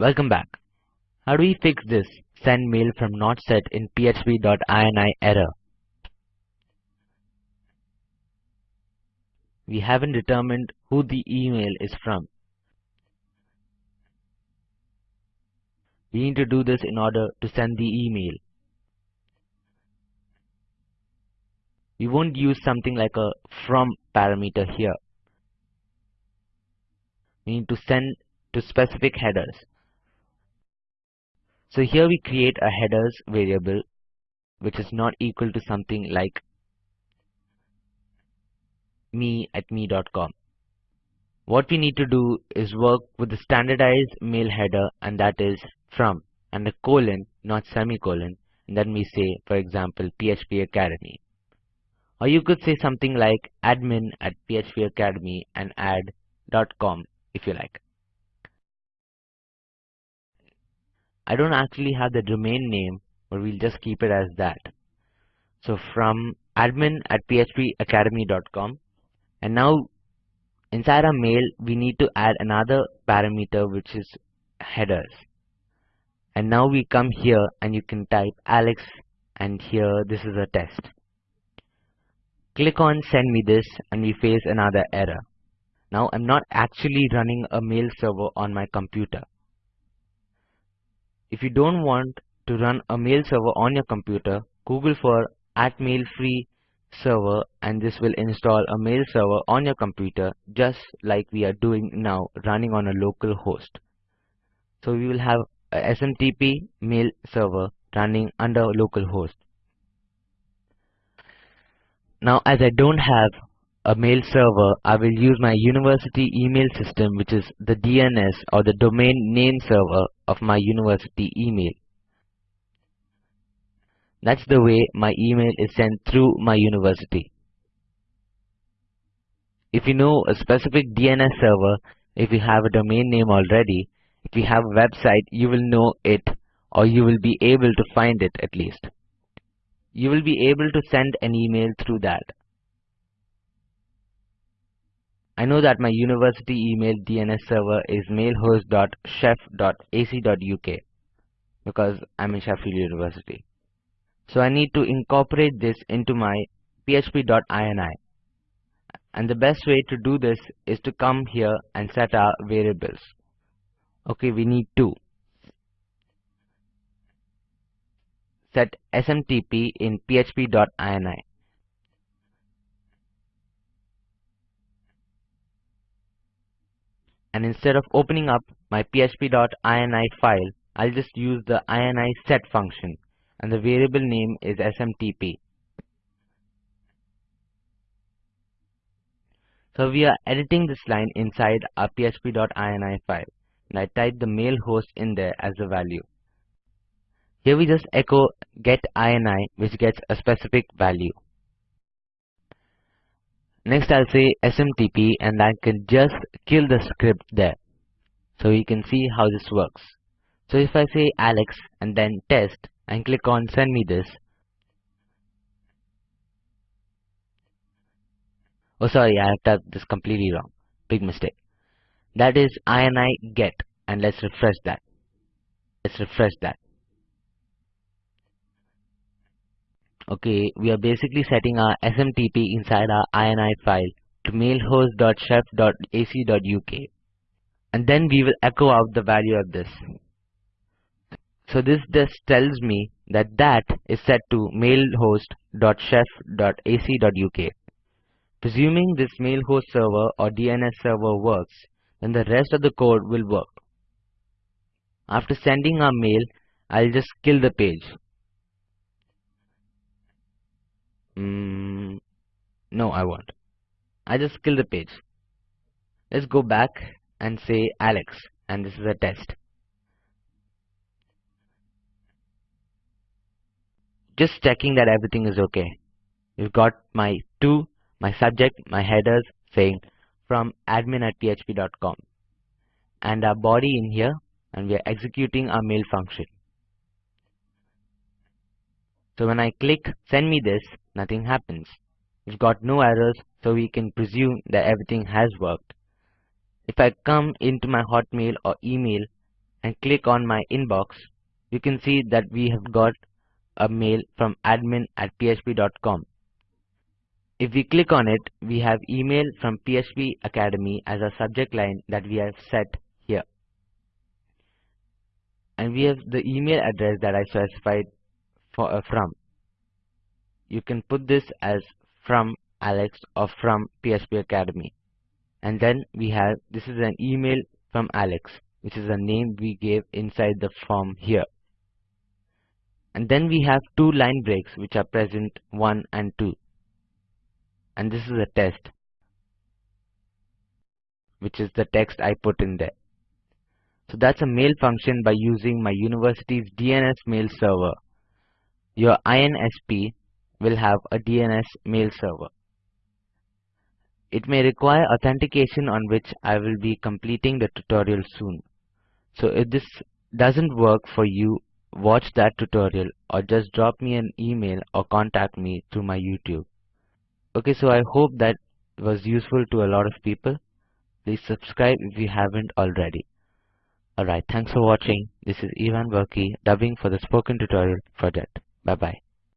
Welcome back. How do we fix this send mail from not set in php.ini error? We haven't determined who the email is from. We need to do this in order to send the email. We won't use something like a from parameter here. We need to send to specific headers. So here we create a headers variable which is not equal to something like me at me.com. What we need to do is work with the standardized mail header and that is from and a colon not semicolon and then we say for example PHP Academy. Or you could say something like admin at PHP Academy and add .com if you like. I don't actually have the domain name, but we'll just keep it as that. So from admin at phpacademy.com and now inside our mail we need to add another parameter which is headers. And now we come here and you can type Alex and here this is a test. Click on send me this and we face another error. Now I'm not actually running a mail server on my computer. If you don't want to run a mail server on your computer, Google for at mail free server and this will install a mail server on your computer just like we are doing now running on a local host. So we will have a SMTP mail server running under local host. Now as I don't have a mail server, I will use my university email system which is the DNS or the domain name server of my university email. That's the way my email is sent through my university. If you know a specific DNS server, if you have a domain name already, if you have a website, you will know it or you will be able to find it at least. You will be able to send an email through that. I know that my university email DNS server is mailhost.sheff.ac.uk because I'm in Sheffield University. So I need to incorporate this into my php.ini. And the best way to do this is to come here and set our variables. Okay, we need two. Set SMTP in php.ini. and instead of opening up my php.ini file, I'll just use the ini set function and the variable name is smtp. So we are editing this line inside our php.ini file and I type the mail host in there as a value. Here we just echo get ini which gets a specific value. Next I'll say SMTP and I can just kill the script there. So you can see how this works. So if I say Alex and then test and click on send me this. Oh sorry, I have typed this completely wrong. Big mistake. That is ini get and let's refresh that. Let's refresh that. Okay, we are basically setting our SMTP inside our INI file to mailhost.sheff.ac.uk and then we will echo out the value of this. So this just tells me that that is set to mailhost.sheff.ac.uk. Presuming this mailhost server or DNS server works, then the rest of the code will work. After sending our mail, I'll just kill the page no, I won't. I just kill the page. Let's go back and say Alex and this is a test. Just checking that everything is okay. You've got my to, my subject, my headers saying from admin at php.com and our body in here and we are executing our mail function. So when I click send me this, nothing happens. We've got no errors, so we can presume that everything has worked. If I come into my Hotmail or email and click on my inbox, you can see that we have got a mail from admin at php.com. If we click on it, we have email from PHP Academy as a subject line that we have set here. And we have the email address that I specified for uh, from. You can put this as from Alex or from PHP Academy. And then we have, this is an email from Alex, which is the name we gave inside the form here. And then we have two line breaks which are present 1 and 2. And this is a test, which is the text I put in there. So that's a mail function by using my university's DNS mail server. Your ISP will have a DNS mail server. It may require authentication on which I will be completing the tutorial soon. So if this doesn't work for you, watch that tutorial or just drop me an email or contact me through my YouTube. Okay, so I hope that was useful to a lot of people. Please subscribe if you haven't already. Alright, thanks for watching. This is Ivan Verki dubbing for the Spoken Tutorial Project. Bye bye.